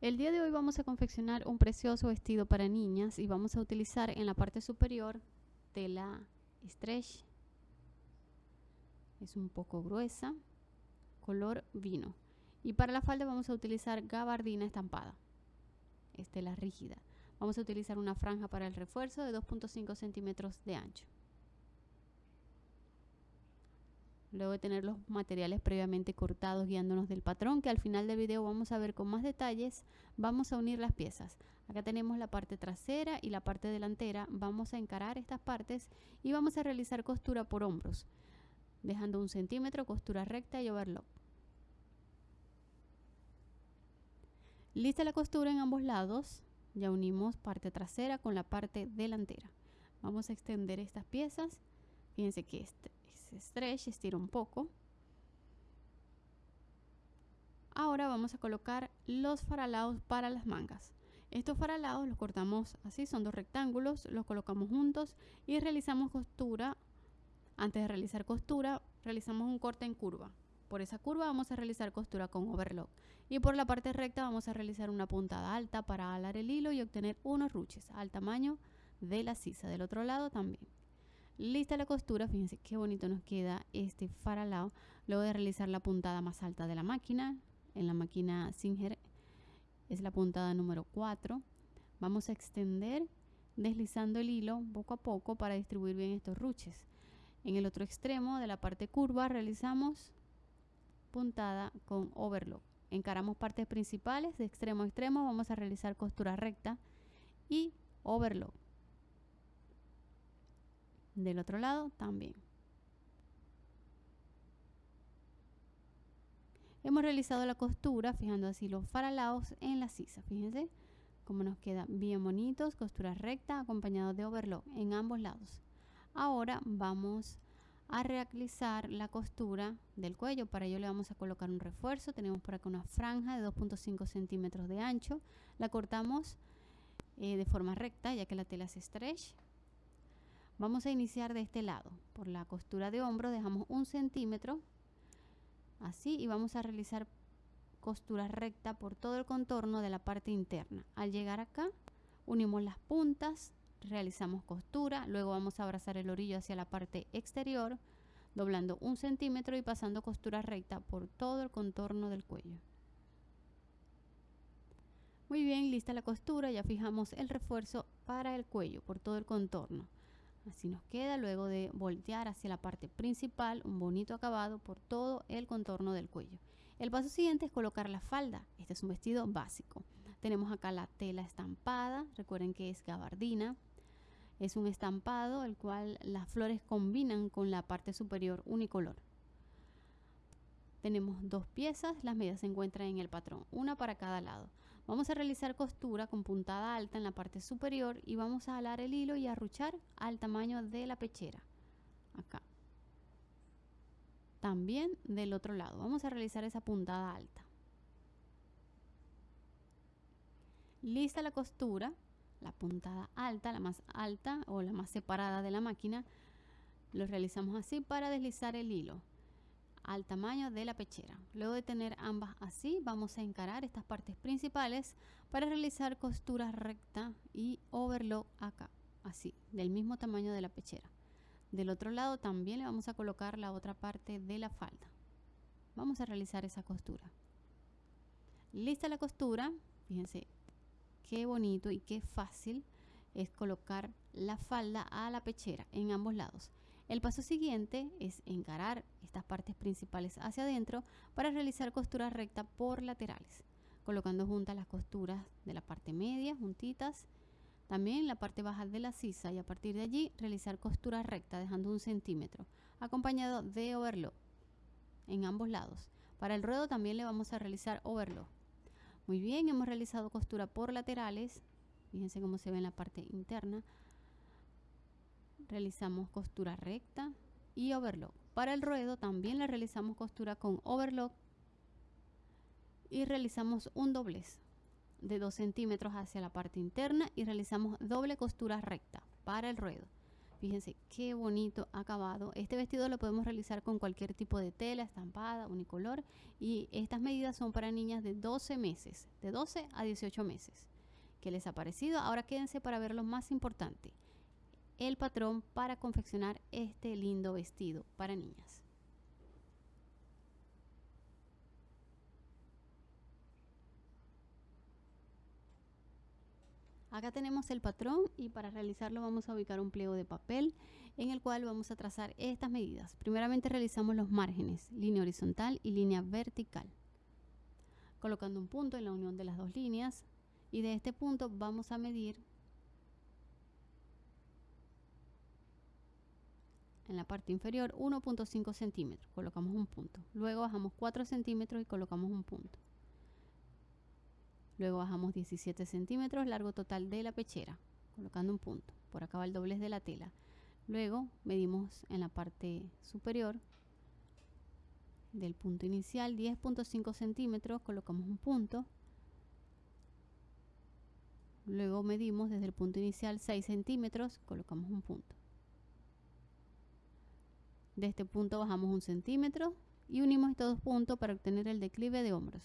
El día de hoy vamos a confeccionar un precioso vestido para niñas y vamos a utilizar en la parte superior tela stretch. Es un poco gruesa, color vino. Y para la falda vamos a utilizar gabardina estampada. Es tela rígida. Vamos a utilizar una franja para el refuerzo de 2.5 centímetros de ancho. Luego de tener los materiales previamente cortados guiándonos del patrón que al final del video vamos a ver con más detalles vamos a unir las piezas. Acá tenemos la parte trasera y la parte delantera. Vamos a encarar estas partes y vamos a realizar costura por hombros dejando un centímetro costura recta y overlock. Lista la costura en ambos lados. Ya unimos parte trasera con la parte delantera. Vamos a extender estas piezas. Fíjense que este stretch, estira un poco. Ahora vamos a colocar los faralados para las mangas. Estos faralados los cortamos así, son dos rectángulos, los colocamos juntos y realizamos costura. Antes de realizar costura, realizamos un corte en curva. Por esa curva vamos a realizar costura con overlock. Y por la parte recta vamos a realizar una puntada alta para alar el hilo y obtener unos ruches al tamaño de la sisa. Del otro lado también. Lista la costura, fíjense qué bonito nos queda este faralao. Luego de realizar la puntada más alta de la máquina, en la máquina Singer es la puntada número 4. Vamos a extender deslizando el hilo poco a poco para distribuir bien estos ruches. En el otro extremo de la parte curva realizamos puntada con overlock. Encaramos partes principales de extremo a extremo, vamos a realizar costura recta y overlock del otro lado también. Hemos realizado la costura fijando así los faralados en la sisa. Fíjense cómo nos queda bien bonitos, costura recta acompañado de overlock en ambos lados. Ahora vamos a realizar la costura del cuello. Para ello le vamos a colocar un refuerzo. Tenemos por acá una franja de 2.5 centímetros de ancho. La cortamos eh, de forma recta ya que la tela es stretch. Vamos a iniciar de este lado. Por la costura de hombro dejamos un centímetro. Así y vamos a realizar costura recta por todo el contorno de la parte interna. Al llegar acá, unimos las puntas, realizamos costura, luego vamos a abrazar el orillo hacia la parte exterior, doblando un centímetro y pasando costura recta por todo el contorno del cuello. Muy bien, lista la costura, ya fijamos el refuerzo para el cuello por todo el contorno. Así nos queda luego de voltear hacia la parte principal, un bonito acabado por todo el contorno del cuello. El paso siguiente es colocar la falda. Este es un vestido básico. Tenemos acá la tela estampada, recuerden que es gabardina. Es un estampado el cual las flores combinan con la parte superior unicolor. Tenemos dos piezas, las medidas se encuentran en el patrón, una para cada lado. Vamos a realizar costura con puntada alta en la parte superior y vamos a alar el hilo y arruchar al tamaño de la pechera. Acá. También del otro lado. Vamos a realizar esa puntada alta. Lista la costura, la puntada alta, la más alta o la más separada de la máquina. Lo realizamos así para deslizar el hilo al tamaño de la pechera. Luego de tener ambas así, vamos a encarar estas partes principales para realizar costura recta y overlock acá, así, del mismo tamaño de la pechera. Del otro lado también le vamos a colocar la otra parte de la falda. Vamos a realizar esa costura. Lista la costura, fíjense qué bonito y qué fácil es colocar la falda a la pechera en ambos lados. El paso siguiente es encarar estas partes principales hacia adentro para realizar costura recta por laterales, colocando juntas las costuras de la parte media, juntitas, también la parte baja de la sisa y a partir de allí realizar costura recta dejando un centímetro, acompañado de overlock en ambos lados. Para el ruedo también le vamos a realizar overlock. Muy bien, hemos realizado costura por laterales, fíjense cómo se ve en la parte interna, realizamos costura recta y overlock. Para el ruedo también le realizamos costura con overlock y realizamos un doblez de 2 centímetros hacia la parte interna y realizamos doble costura recta para el ruedo. Fíjense qué bonito acabado. Este vestido lo podemos realizar con cualquier tipo de tela, estampada, unicolor. Y estas medidas son para niñas de 12 meses, de 12 a 18 meses. ¿Qué les ha parecido? Ahora quédense para ver lo más importante. El patrón para confeccionar este lindo vestido para niñas. Acá tenemos el patrón y para realizarlo vamos a ubicar un pliego de papel en el cual vamos a trazar estas medidas. Primeramente realizamos los márgenes, línea horizontal y línea vertical. Colocando un punto en la unión de las dos líneas y de este punto vamos a medir en la parte inferior 1.5 centímetros, colocamos un punto. Luego bajamos 4 centímetros y colocamos un punto. Luego bajamos 17 centímetros, largo total de la pechera, colocando un punto. Por acá va el doblez de la tela. Luego medimos en la parte superior del punto inicial 10.5 centímetros, colocamos un punto. Luego medimos desde el punto inicial 6 centímetros, colocamos un punto. De este punto bajamos un centímetro y unimos estos dos puntos para obtener el declive de hombros.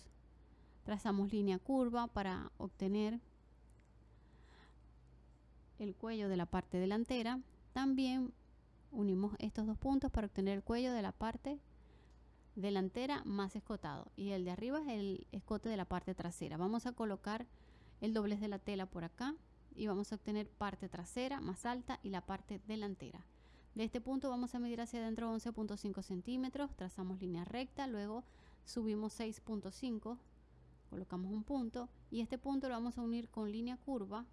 Trazamos línea curva para obtener el cuello de la parte delantera. También unimos estos dos puntos para obtener el cuello de la parte delantera más escotado y el de arriba es el escote de la parte trasera. Vamos a colocar el doblez de la tela por acá y vamos a obtener parte trasera más alta y la parte delantera. De este punto vamos a medir hacia adentro 11.5 centímetros, trazamos línea recta, luego subimos 6.5 colocamos un punto y este punto lo vamos a unir con línea curva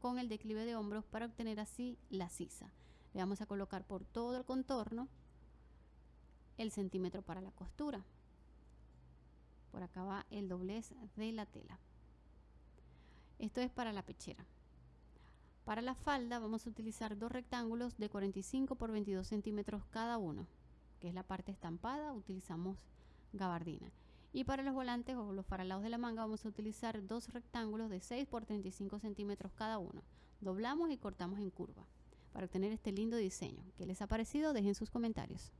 con el declive de hombros para obtener así la sisa. Le vamos a colocar por todo el contorno el centímetro para la costura. Por acá va el doblez de la tela. Esto es para la pechera. Para la falda vamos a utilizar dos rectángulos de 45 por 22 centímetros cada uno, que es la parte estampada, utilizamos gabardina. Y para los volantes o los faralados de la manga vamos a utilizar dos rectángulos de 6 por 35 centímetros cada uno. Doblamos y cortamos en curva para obtener este lindo diseño. ¿Qué les ha parecido? Dejen sus comentarios.